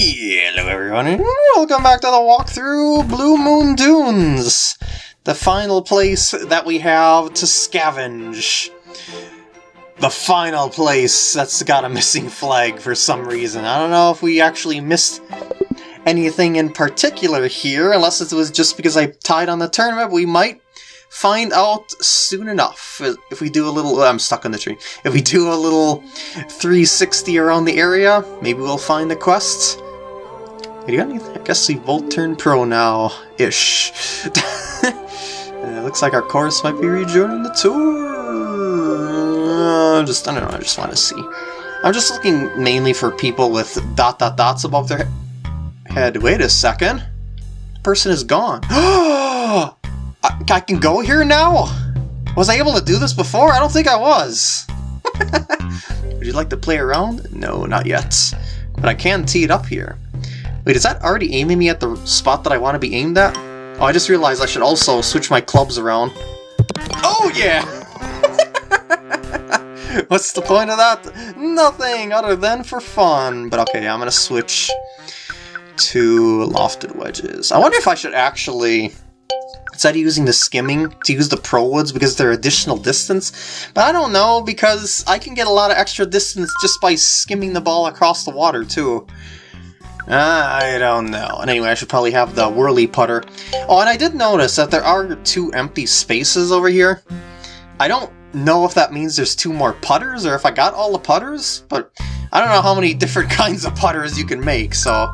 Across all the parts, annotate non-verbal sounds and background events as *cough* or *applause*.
Hello everyone, and welcome back to the walkthrough Blue Moon Dunes! The final place that we have to scavenge. The final place that's got a missing flag for some reason. I don't know if we actually missed anything in particular here, unless it was just because I tied on the tournament, we might find out soon enough. If we do a little... I'm stuck on the tree. If we do a little 360 around the area, maybe we'll find the quest. You got anything? I guess we Volt turn pro now-ish. *laughs* it looks like our chorus might be rejoining the tour. Uh, just, I don't know, I just want to see. I'm just looking mainly for people with dot dot dots above their head. Wait a second. Person is gone. *gasps* I, I can go here now? Was I able to do this before? I don't think I was. *laughs* Would you like to play around? No, not yet. But I can tee it up here. Wait, is that already aiming me at the spot that I want to be aimed at? Oh, I just realized I should also switch my clubs around. Oh, yeah! *laughs* What's the point of that? Nothing other than for fun. But okay, I'm gonna switch to lofted wedges. I wonder if I should actually instead of using the skimming to use the pro woods because they're additional distance. But I don't know because I can get a lot of extra distance just by skimming the ball across the water too. I don't know. And anyway, I should probably have the whirly putter. Oh, and I did notice that there are two empty spaces over here. I don't know if that means there's two more putters or if I got all the putters, but I don't know how many *laughs* different kinds of putters you can make, so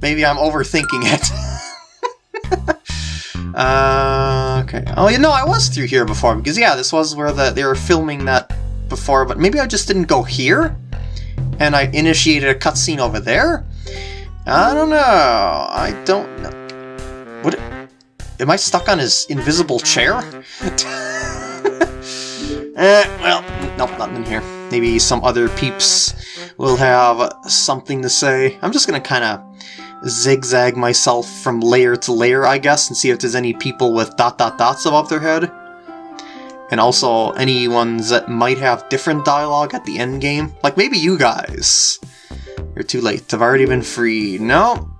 maybe I'm overthinking it. *laughs* Uh, okay. Oh, you know, I was through here before, because yeah, this was where the, they were filming that before, but maybe I just didn't go here? And I initiated a cutscene over there? I don't know. I don't know. What? Am I stuck on his invisible chair? *laughs* eh, well, nope, nothing in here. Maybe some other peeps will have something to say. I'm just gonna kind of zigzag myself from layer to layer, I guess, and see if there's any people with dot dot dots above their head. And also any ones that might have different dialogue at the end game. Like maybe you guys. You're too late. I've already been free. No.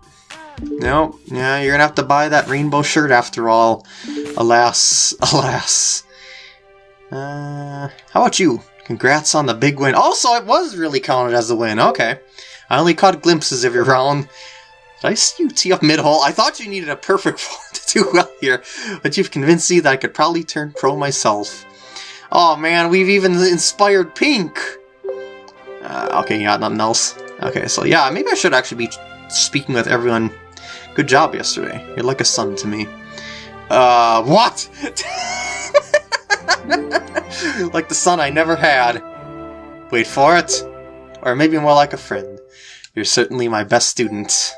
No. Yeah, you're gonna have to buy that rainbow shirt after all. Alas. *laughs* Alas. Uh, how about you? Congrats on the big win. Also, it was really counted as a win. Okay. I only caught glimpses of your round. Did I see you tee up mid-hole? I thought you needed a perfect *laughs* fall to do well here, but you've convinced me that I could probably turn pro myself. Oh man, we've even inspired Pink! Uh, okay, yeah, nothing else. Okay, so yeah, maybe I should actually be speaking with everyone. Good job yesterday. You're like a son to me. Uh, what? *laughs* like the son I never had. Wait for it. Or maybe more like a friend. You're certainly my best student.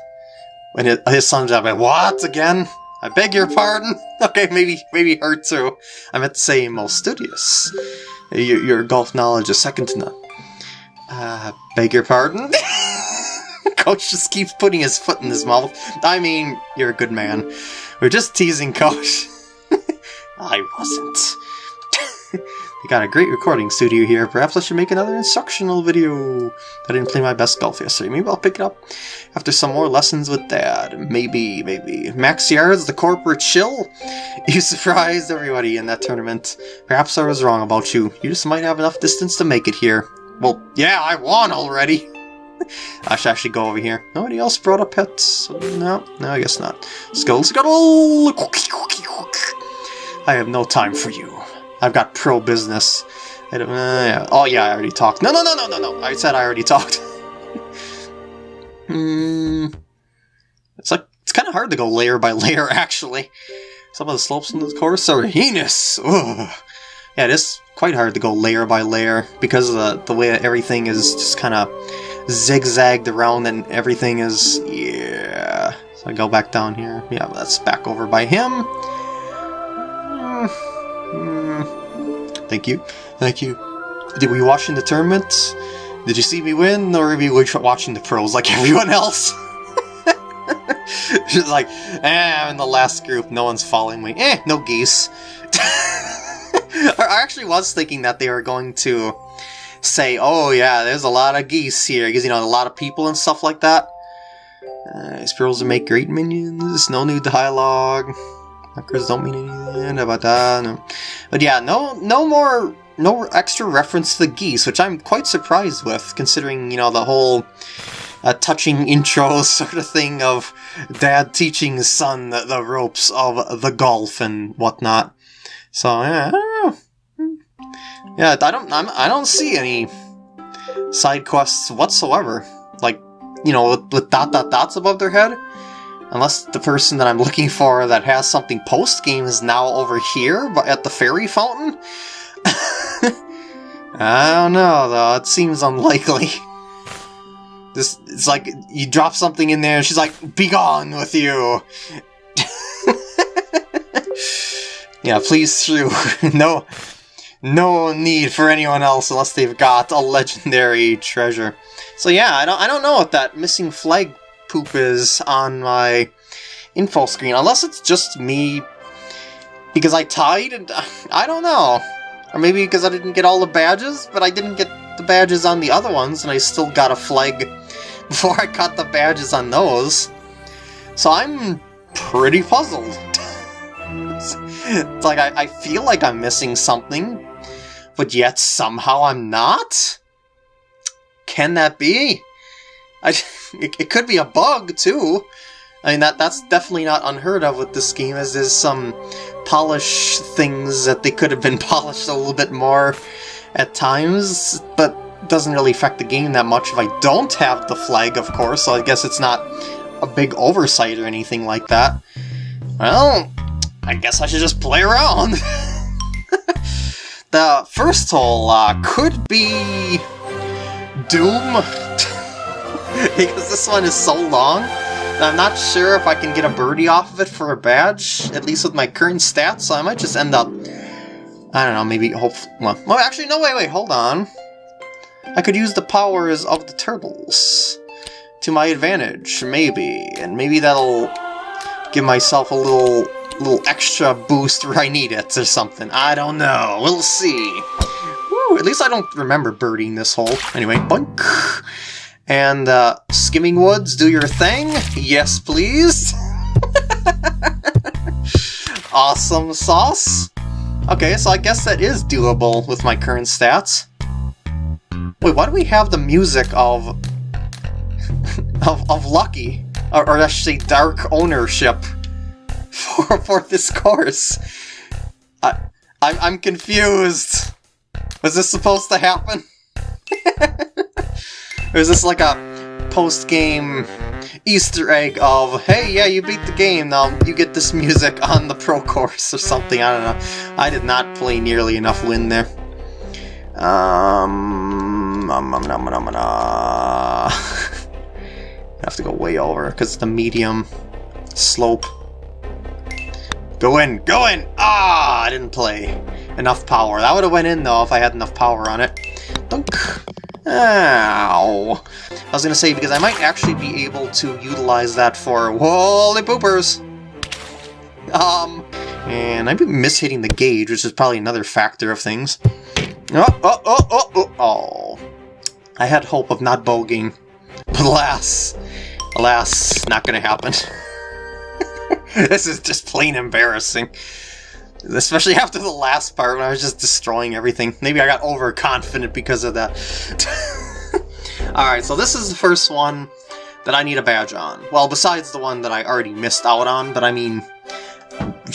When his, his son's up, like, what again? I beg your pardon. *laughs* Okay, maybe maybe her too. I meant to say most studious. Your, your golf knowledge is second to none. Uh, beg your pardon? *laughs* Coach just keeps putting his foot in his mouth. I mean, you're a good man. We're just teasing Coach. *laughs* I wasn't. *laughs* we got a great recording studio here. Perhaps I should make another instructional video. I didn't play my best golf yesterday. Maybe I'll pick it up after some more lessons with Dad. Maybe, maybe. Max Yards, the corporate shill? You surprised everybody in that tournament. Perhaps I was wrong about you. You just might have enough distance to make it here. Well, yeah, I won already. I should actually go over here. Nobody else brought up pets? No, no, I guess not. Scuttle, scuttle! I have no time for you. I've got pro business. Uh, yeah. Oh yeah, I already talked. No, no, no, no, no, no. I said I already talked. *laughs* Hmm. It's like it's kind of hard to go layer by layer. *laughs* Actually, some of the slopes in the course are heinous. Ugh. Yeah, it is quite hard to go layer by layer because of the, the way everything is just kind of zigzagged around and everything is yeah. So I go back down here. Yeah, that's back over by him. Mm. Mm. Thank you. Thank you. Did we watch in the tournament? Did you see me win, or were you watching the pros like *laughs* everyone else? *laughs* She's like, eh, I'm in the last group, no one's following me. Eh, no geese. *laughs* *laughs* I actually was thinking that they were going to say, oh yeah, there's a lot of geese here, because, you know, a lot of people and stuff like that. Uh, sparrows make great minions. No new dialogue. Markers don't mean anything about that. No. But yeah, no, no more, no extra reference to the geese, which I'm quite surprised with, considering you know the whole uh, touching intro *laughs* sort of thing of dad teaching son the ropes of the golf and whatnot. So yeah, I yeah, I don't, I'm, I don't see any side quests whatsoever. Like, you know, with, with dot dot dots above their head. Unless the person that I'm looking for that has something post-game is now over here, but at the fairy fountain? *laughs* I don't know, though. It seems unlikely. *laughs* This, it's like, you drop something in there and she's like, Be gone with you! *laughs* yeah, please *laughs* shoo. no, no need for anyone else unless they've got a legendary treasure. So yeah, I don't, I don't know what that missing flag poop is on my info screen, unless it's just me because I tied and *sighs* I don't know. Or maybe because I didn't get all the badges, but I didn't get the badges on the other ones and I still got a flag *laughs* before I got the badges on those. So I'm pretty puzzled. *laughs* it's like I, I feel like I'm missing something, but yet somehow I'm not? Can that be? I, *laughs* it, it could be a bug, too. I mean, that that's definitely not unheard of with this game, as there's some polish things that they could have been *laughs* polished a little bit more at times, but doesn't really affect the game that much if I don't have the flag, of course, so I guess it's not a big oversight or anything like that. Well, I guess I should just play around. *laughs* the first hole uh, could be Doom, *laughs* because this one is so long. I'm not sure if I can get a birdie off of it for a badge, at least with my current stats, so I might just end up... I don't know, maybe hope... Well, well actually, no, wait, wait, hold on. I could use the powers of the turtles to my advantage, maybe, and maybe that'll give myself a little little extra boost where I need it or something. I don't know. We'll see. Woo, at least I don't remember birding this hole. Anyway, bunk. And, uh, Skimming Woods, do your thing? Yes, please. *laughs* awesome sauce. Okay, so I guess that is doable with my current stats. Wait, why do we have the music of... *laughs* of, of Lucky? Or, or I say Dark Ownership *laughs* for, for this course? I, I, I'm confused. Was this supposed to happen? or *laughs* is this like a post-game Easter egg of, hey, yeah, you beat the game, now you get this music on the pro course or something, I don't know. I did not play nearly enough win there. Um, um, um, um, um, um, *laughs* I have to go way over because the medium slope. Go in, go in! Ah, I didn't play enough power. That would have went in though if I had enough power on it. Dunk. Ow. I was gonna say because I might actually be able to utilize that for holy poopers. Um, and I've been mishitting the gauge, which is probably another factor of things. Oh, oh, oh, oh, oh, oh. I had hope of not bogeying, but alas, alas, not gonna happen. *laughs* *laughs* this is just plain embarrassing. Especially after the last part when I was just destroying everything. Maybe I got overconfident because of that. *laughs* Alright, so this is the first one that I need a badge on. Well, besides the one that I already missed out on, but I mean...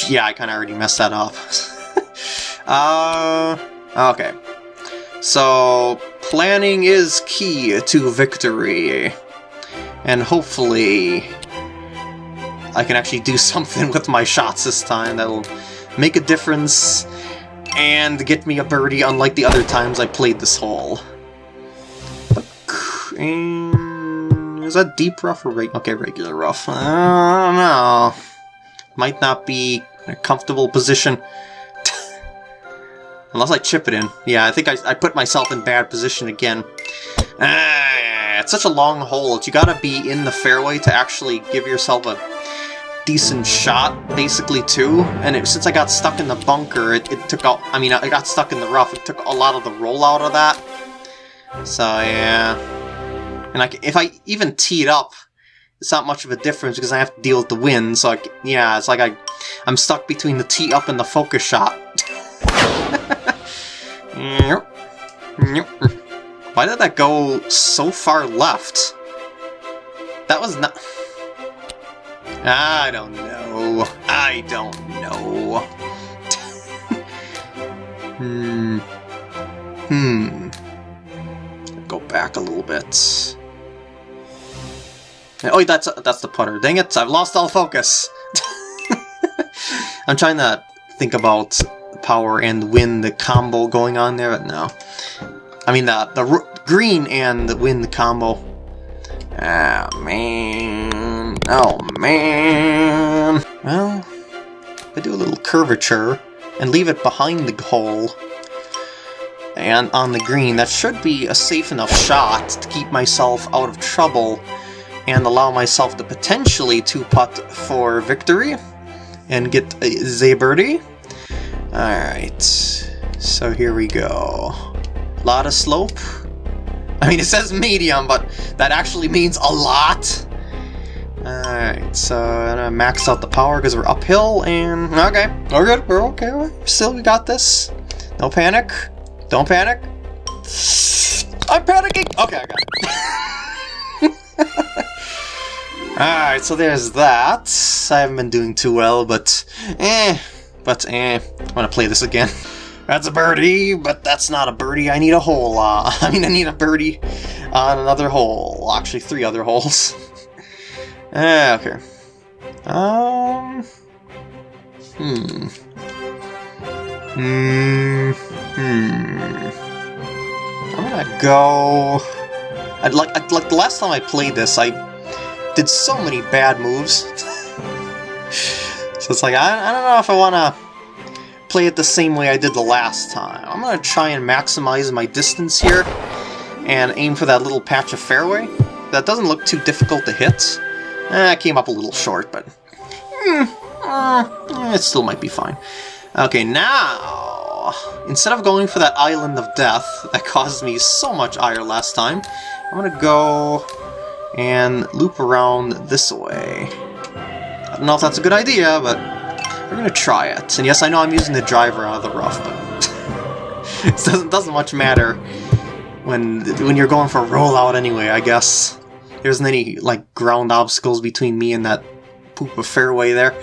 Yeah, I kind of already messed that up. *laughs* uh... Okay. So, planning is key to victory. And hopefully, I can actually do *laughs* something with my shots this time that'll make a difference and get me a birdie unlike the other times I played this hole. Is that deep rough or regular? Okay, regular rough. I don't know. Might not be a comfortable position. *laughs* Unless I chip it in. Yeah, I think I, I put myself in bad position again. Ah, it's such a long hole. You gotta be in the fairway to actually give yourself a decent shot, basically, too. And it, since I got stuck in the bunker, it, it took out... I mean, I got stuck in the rough. It took a lot of the rollout of that. So, yeah. And I, if I even teed up it's not much of a difference because I have to deal with the wind, so I, yeah, it's like I, I'm stuck between the tee up and the focus shot. *laughs* Why did that go so far left? That was not... I don't know. I don't know. hmm. Hmm. Go back a little bit. Oh, that's that's the putter. Dang it, I've lost all focus. *laughs* I'm trying to think about power and wind the combo going on there, but no. I mean, the, the green and the wind combo. Ah, man. Oh, man. Well, I do a little curvature and leave it behind the hole. And on the green, that should be a safe enough shot to keep myself out of trouble and allow myself to potentially two-putt for victory and get a birdie. Alright, so here we go. Lot of slope. I mean, it says medium, but that actually means a lot. Alright, so I'm gonna max out the power because we're uphill, and okay, we're good, we're okay, we're still, we got this. No panic, don't panic. I'm panicking! Okay, I got it. *laughs* Alright, so there's that. I haven't been doing too well, but eh, but eh, I'm gonna play this again. *laughs* That's a birdie, but that's not a birdie. I need a hole. Uh, *laughs* I mean, I need a birdie on another hole. Actually, three other holes. Eh, okay. Um. Hmm. Hmm. Hmm. I'm gonna go. I'd like, I'd like the last time I played this, I did so many bad moves. *laughs* so it's like, I, I don't know if I want to play it the same way I did the last time. I'm going to try and maximize my distance here and aim for that little patch of fairway. That doesn't look too difficult to hit. Eh, came up a little short, but mm, uh, it still might be fine. Okay, now, instead of going for that Island of Death that caused me so much ire last time, I'm to go and loop around this way. I don't know if that's a good idea, but we're gonna try it. And yes, I know I'm using the driver out of the rough, but *laughs* it doesn't, doesn't much matter when when you're going for a rollout anyway, I guess. There isn't any, like, ground obstacles between me and that poop of fairway there.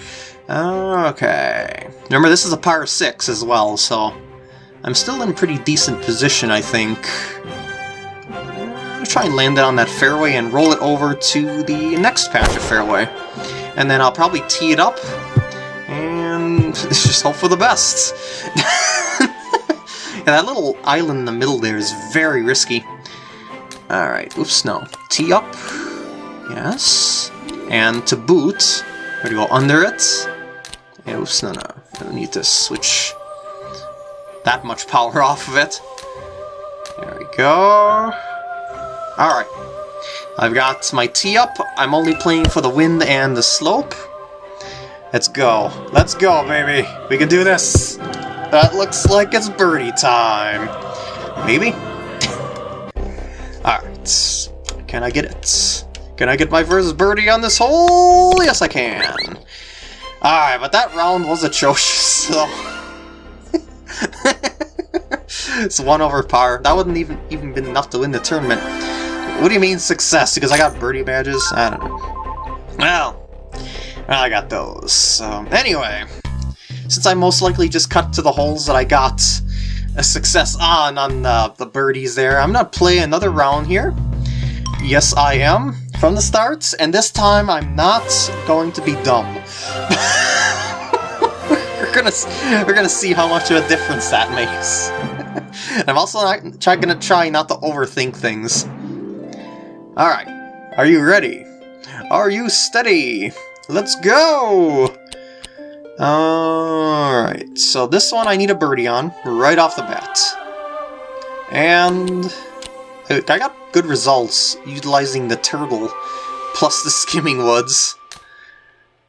Okay. Remember, this is a par 6 as well, so I'm still in pretty decent position, I think I'll try and land it on that fairway and roll it over to the next patch of fairway. And then I'll probably tee it up, and *laughs* just hope for the best. *laughs* yeah, that little island in the middle there is very risky. Alright, oops, no. Tee up. Yes. And to boot, we're gonna go under it. Yeah, oops, no, no. I don't need to switch that much power *laughs* off of it. There we go. Alright. I've got my tee up. I'm only playing for the wind and the slope. Let's go. Let's go, baby. We can do this. That looks like it's birdie time. Maybe? Alright. Can I get it? Can I get my first birdie on this hole? Yes, I can. Alright, but that round was atrocious, *laughs* so... it's one over par. That wouldn't even even been enough to win the tournament. What do you mean success? Because I got birdie badges? I don't know. Well, I got those. So, anyway, since I most likely just cut to the holes that I got a success on, on the, the birdies there, I'm gonna play another round here. Yes, I am, from the start, and this time I'm not going to be dumb. *laughs* we're gonna we're gonna see how much of a difference that makes. *laughs* I'm also not try, gonna try not to overthink things. Alright, are you ready? Are you steady? Let's go! Alright, so this one I need a birdie on, right off the bat. And I got good results utilizing the turtle plus the skimming woods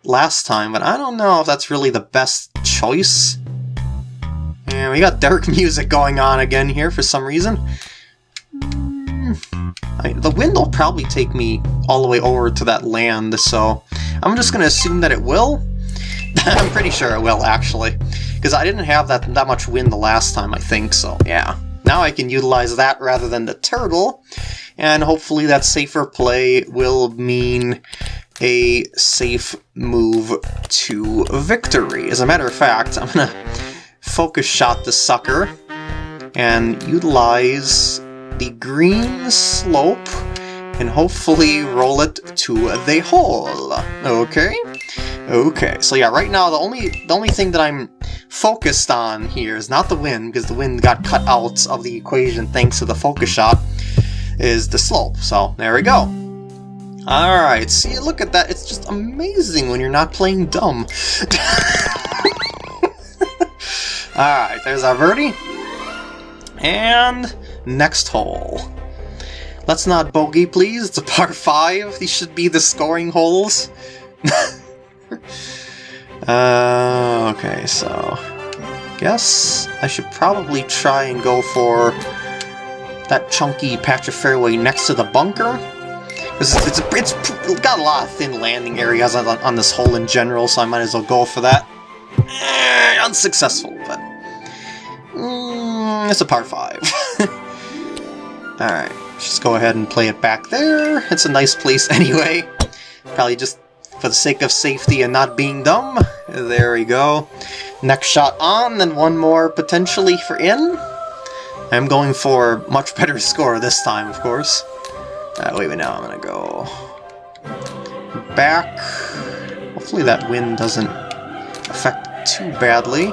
last time, but I don't know if that's really the best choice. And we got dark *laughs* music going on again here for some reason. Hmm, I, the wind will probably take me all the way over to that land, so I'm just going to assume that it will. *laughs* I'm pretty sure it will, actually. Because I didn't have that, that much wind the last time, I think, so yeah. Now I can utilize that rather than the turtle, and hopefully that safer play will mean a safe move to victory. As a matter of fact, I'm to focus shot the sucker and utilize the green slope and hopefully roll it to the hole. Okay? Okay, so yeah, right now the only the only thing that I'm focused on here is not the wind, because the wind got cut out of the equation thanks to the focus shot, is the slope. So there we go. Alright, see, look at that. It's just amazing when you're not playing dumb. *laughs* Alright, there's our birdie. And next hole. Let's not bogey, please. It's a par 5. These should be the scoring holes. *laughs* uh, okay, so... Guess I should probably try and go for that chunky patch of fairway next to the bunker. It's, it's, it's, got a lot of thin landing areas on, on this hole in general, so I might as well go for that. Eh, unsuccessful, but... Mm, it's a par 5. *laughs* Alright, just go ahead and play it back there. It's a nice place *laughs* anyway. Probably just for the sake of safety and not being dumb. There we go. Next shot on, then one more potentially for in. I'm going for much *laughs* better score this time, of course. Uh, wait, wait, now I'm gonna go back. Hopefully that wind doesn't affect too badly.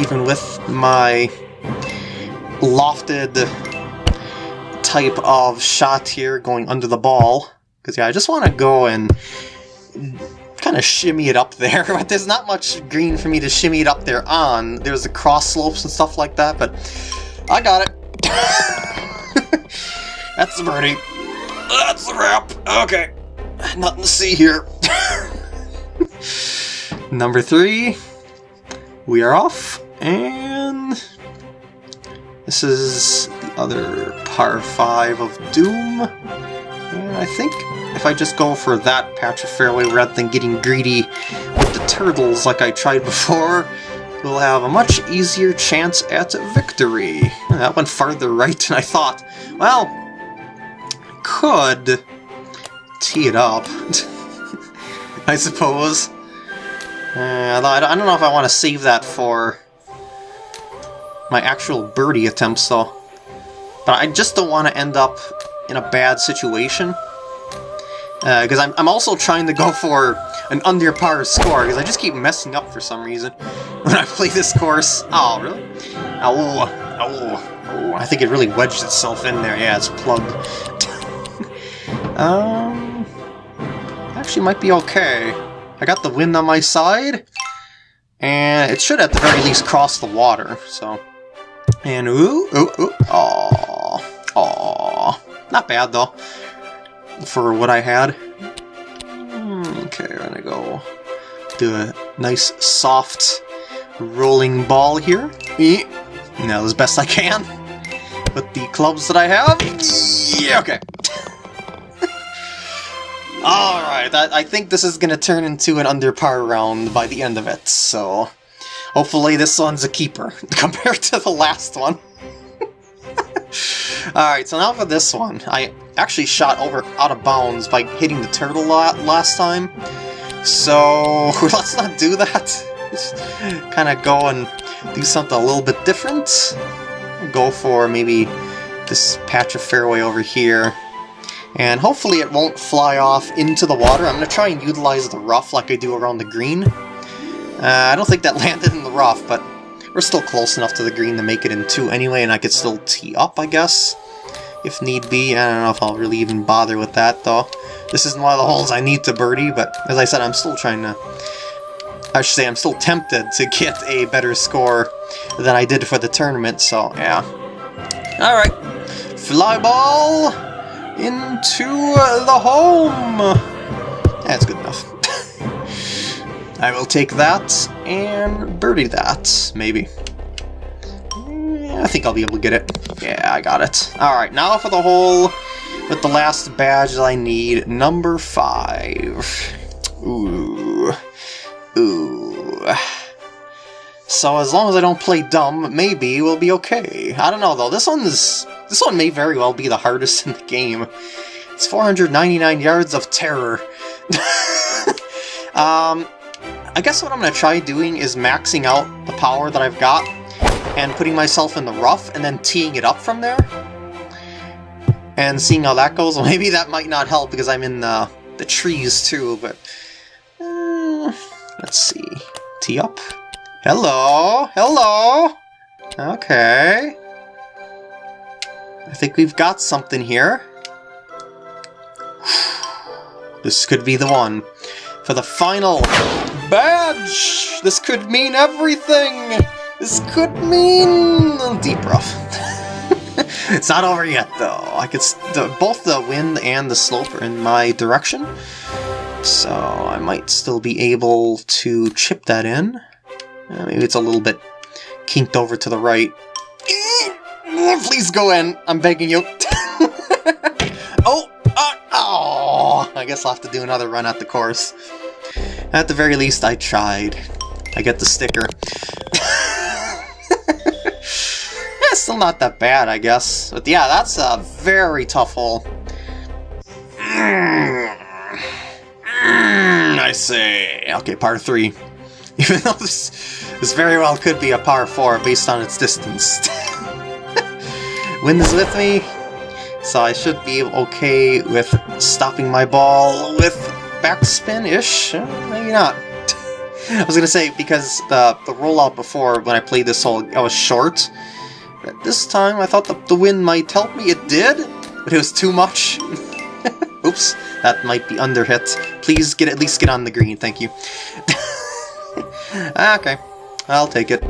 Even with my lofted type of shot here going under the ball. Because, yeah, I just want to go and kind of shimmy it up there, *laughs* but there's not much green for me to shimmy it up there on. There's the cross slopes and stuff like that, but I got it. *laughs* That's the birdie. That's the wrap. Okay. Nothing to see here. *laughs* Number three. We are off, and this is other par 5 of Doom. And I think if I just go for that patch of fairway rather than getting greedy with the turtles like I tried before, we'll have a much easier chance at victory. That went farther right than I thought. Well, could tee it up, *laughs* I suppose. Uh, I don't know if I want to save that for my actual birdie attempts, though. But I just don't want to end up in a bad situation. Because uh, I'm, I'm also trying to go for an under par score, because I just keep messing up for some reason *laughs* when I play this course. Oh, really? Oh, oh, oh. I think it really wedged itself in there. Yeah, it's plugged. *laughs* um, actually might be okay. I got the wind on my side, and it should at the very least cross the water, so... And ooh, ooh, ooh, aww, aww. Not bad, though, for what I had. Okay, I'm gonna go do a nice, soft, rolling ball here. Now, as best I can with the clubs that I have. Yeah, okay. *laughs* Alright, I, I think this is to turn into an under par round by the end of it, so... Hopefully this one's a keeper, *laughs* compared to the last one. *laughs* Alright, so now for this one. I actually shot over out of bounds by hitting the turtle last time. So, *laughs* let's not do that. Kind of go and do something a little bit different. Go for maybe this patch of fairway over here and hopefully it won't fly off into the water. I'm going to try and utilize the rough like I do around the green. Uh, I don't think that *laughs* landed in the rough, but we're still close enough to the green to make it in two anyway, and I could still tee up, I guess, if need be. I don't know if I'll really even bother with that, though. This isn't one of the holes I need to birdie, but as I said, I'm still trying to... I should say I'm still tempted to get a better score than I did for the tournament, so yeah. Alright, fly ball! into the home! That's good enough. I will take that and birdie that, maybe. I think I'll be able to get it. Yeah, I got it. Alright, now for the hole with the last badge that I need, number five. Ooh. Ooh. So as long as I don't play dumb, maybe we'll be okay. I don't know though, this one's... This one may very well be the hardest in the game. It's 499 yards of terror. *laughs* um, I guess what I'm going to try doing is maxing out the power that I've got and putting myself in the rough and then teeing it up from there. And seeing how that goes. *laughs* Well, maybe that might not help because I'm in the, the trees too, but... Uh, let's see. Tee up. Hello! Hello! Okay. I think we've got something here. *sighs* This could be the one. For the final badge! This could mean everything! This could mean... A deep rough. *laughs* it's not over yet, though. I could both the wind and the slope are in my direction, so I might still be able to chip that in. Uh, maybe it's a little bit kinked over to the right. Please go in. I'm begging you. *laughs* oh, uh, oh! I guess I'll have to do another run at the course. At the very least, I tried. I get the sticker. yeah, *laughs* still not that bad, I guess. But yeah, that's a very tough hole. Mm, I say. Okay, par 3. *laughs* Even though this, this very well could be a par 4 based on its distance. *laughs* Wind is with me, so I should be okay with stopping my ball with backspin-ish. Uh, maybe not. *laughs* I was gonna say, because the, the rollout before, when I played this hole, I was short. This time, I thought the, the wind might help me. It did, but it was too much. *laughs* Oops, that might be under hit. Please get at least get on the green, thank you. *laughs* okay, I'll take it.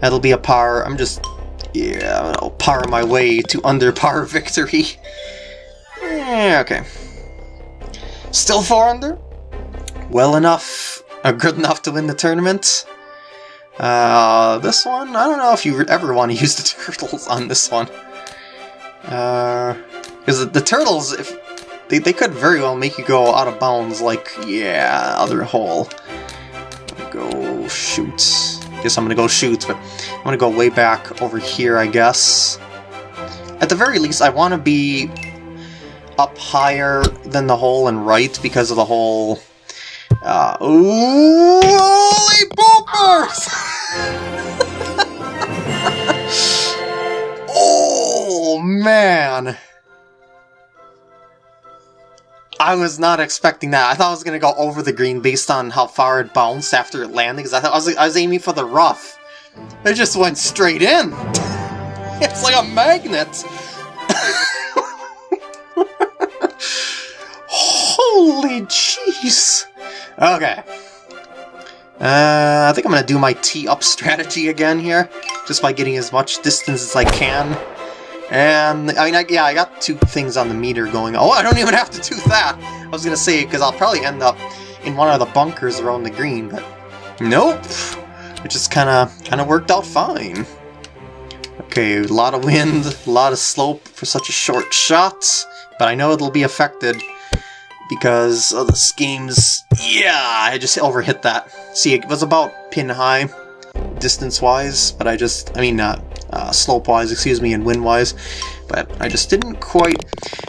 That'll be a par. I'm just yeah, I'll par my way to under par victory. Yeah, okay. Still 4 under? Well enough, uh, good enough to win the tournament. Uh, this one, I don't know if you ever want to *laughs* use the turtles on this one. Uh, because the, the turtles, if they, they could very well make you go out of bounds like, yeah, other hole. Go shoot guess I'm gonna go shoot, but I'm gonna go way back over here, I guess. At the very least, I want to be up higher than the hole and right because of the whole... Uh, holy poopers! *laughs* oh, man! I was not expecting that. I thought I was going to go over the green based on how far it bounced after it landed, because I thought I was, I was aiming for the rough. It just went straight in. *laughs* It's like a magnet. *laughs* Holy jeez. Okay. Uh, I think I'm going to do my tee-up strategy again here, just by getting as much distance as I can. And, I mean, I, yeah, I got two things on the meter going. Oh, I don't even have to do that! I was gonna say, because I'll probably end up in one of the bunkers around the green, but nope! It just kinda, kinda worked out fine. Okay, a lot of wind, a lot of slope for such a short shot, but I know it'll be affected because of the schemes. Yeah, I just overhit that. See, it was about pin high, distance-wise, but I just, I mean, not uh, slope-wise, excuse me, and wind-wise, but I just didn't quite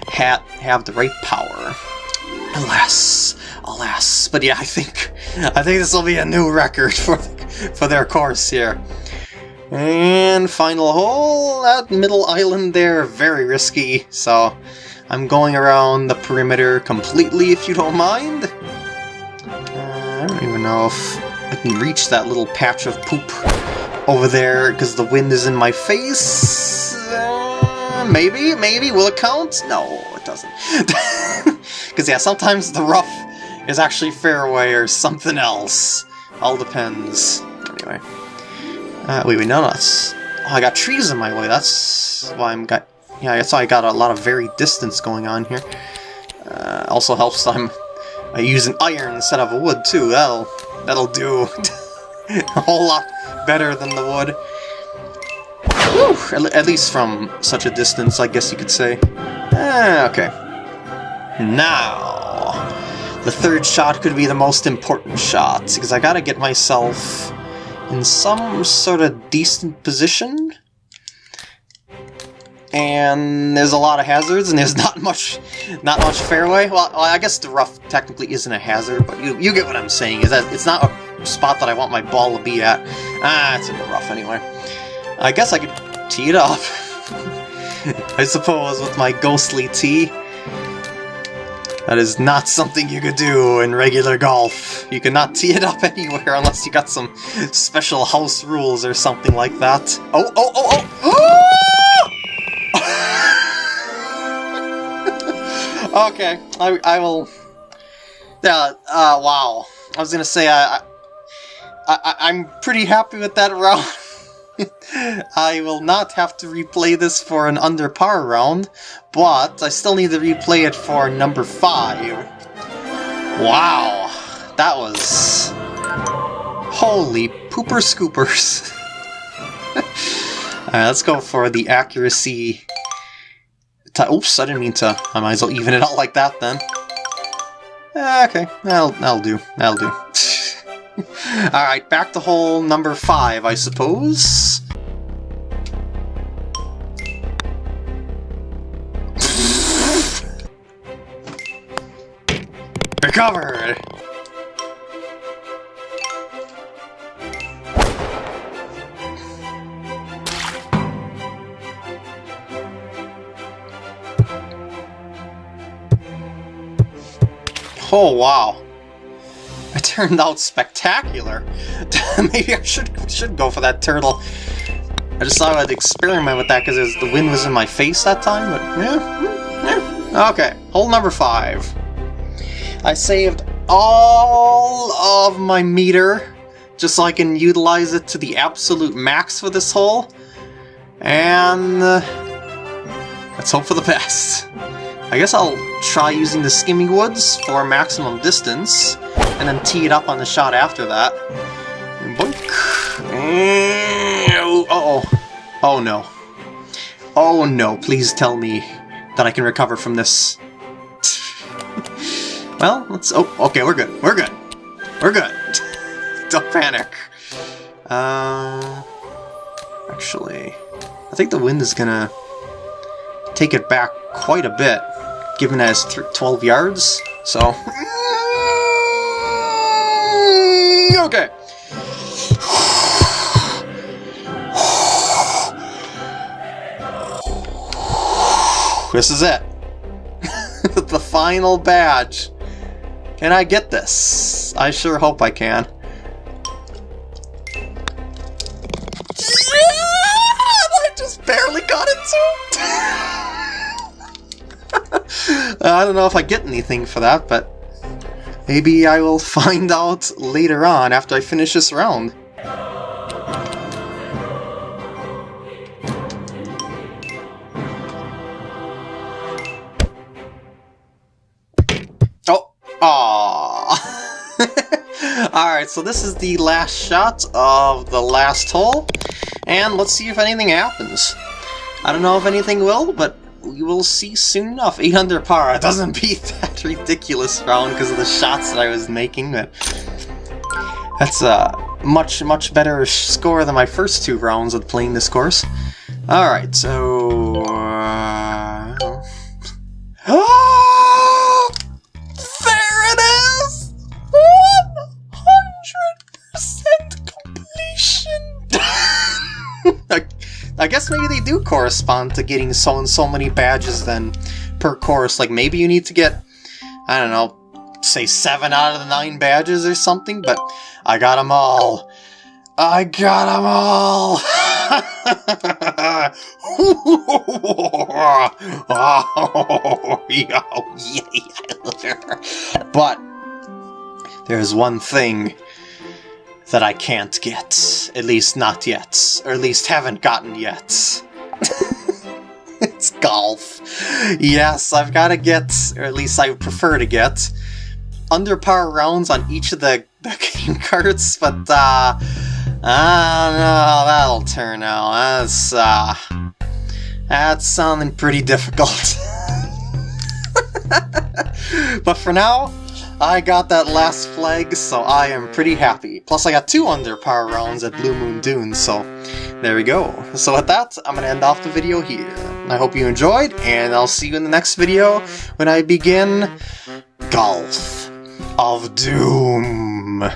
ha have the right power. Alas, alas. But yeah, I think I think this will be a new record *laughs* for for their course here. And final hole, that middle island there, very risky, so I'm going around the perimeter completely if you don't mind. Uh, I don't even know if I can reach that little patch of poop over there because the wind is in my face. Uh, maybe, maybe. Will it count? No, it doesn't. *laughs* Because, yeah, sometimes the rough is actually fairway or something else. All depends. Anyway. Uh, wait, wait, no, no, that's... Oh, I got trees in my way. That's why I'm got... Yeah, that's why I got a lot of very distance going on here. Uh, also helps I'm uh, using iron instead of a wood, too. That'll, that'll do *laughs* a whole lot better than the wood. Whew, at least from such a distance, I guess you could say. Eh, okay. Now, the third shot could be the most important shot, because I gotta get myself in some sort of decent position. And there's a lot of hazards, and there's *laughs* not much, not much fairway. Well, I guess the rough technically isn't a hazard, but you you get what I'm saying. Is that it's not a spot that I want my ball to be at. Ah, it's in the rough anyway. I guess I could tee it up. *laughs* I suppose with my ghostly tee. That is not something you could do in regular golf. You cannot tee it up *laughs* anywhere unless you got some special house rules or something like that. Oh, oh, oh, oh! Okay, I, I will... Yeah, uh, wow. I was gonna say, I, I, I'm pretty happy with that *laughs* round. I will not have to replay this for an under par round, but I still need to replay it for number 5. Wow, that was... Holy pooper scoopers. *laughs* Alright, let's go for the accuracy... Oops, I didn't mean to. I might as well even it out like that then. Eh, okay, that'll, that'll do. That'll do. *laughs* Alright, back to hole number 5, I suppose. *laughs* Recovered! Oh, wow. It turned out spectacular. *laughs* Maybe I should should go for that turtle. I just thought I'd experiment with that because the wind was in my face that time, but yeah, yeah. Okay, hole number five. I saved all of my meter just so I can utilize it to the absolute max for this hole. And uh, let's hope for the *laughs* best. I guess I'll try using the Skimming Woods for maximum distance, and then tee it up on the shot after that. Boink. Mm, uh-oh. Oh no. Oh no, please tell me that I can recover from this. *laughs* well, let's... Oh, okay, we're good. We're good. We're good. *laughs* Don't panic. Uh... Actually, I think the wind is gonna take it back quite a bit given as 12 yards, so... Mm, okay. This is it. *laughs* the final badge. Can I get this? I sure hope I can. I don't know if I get anything for that, but maybe I will *laughs* find out later on after I finish this round. Oh. *laughs* Alright, so this is the last shot of the last hole, and let's see if anything happens. I don't know if anything will, but we will see soon enough. 800 par, doesn't *laughs* beat that ridiculous round because of the shots that I was making, but that's a much, much better score than my first two rounds of playing this course. Alright, so... correspond to getting so and so many badges then per course. Like maybe you need to get, I don't know, say seven out of the nine badges or something, but I got them all. I got them all! *laughs* but there's one thing that I can't get. At least not yet. Or at least haven't gotten yet. *laughs* it's golf. Yes, I've got to get, or at least I prefer to get, under par rounds on each of the, *laughs* the game cards, but uh, don't know how that'll turn out. That's, uh, that's sounding pretty difficult. *laughs* but for now, I got that last flag, so I am pretty happy. Plus I got two under par rounds at Blue Moon Dunes, so there we go. So with that, I'm to end off the video here. I hope you enjoyed, and I'll see you in the next video when I begin Golf of Doom.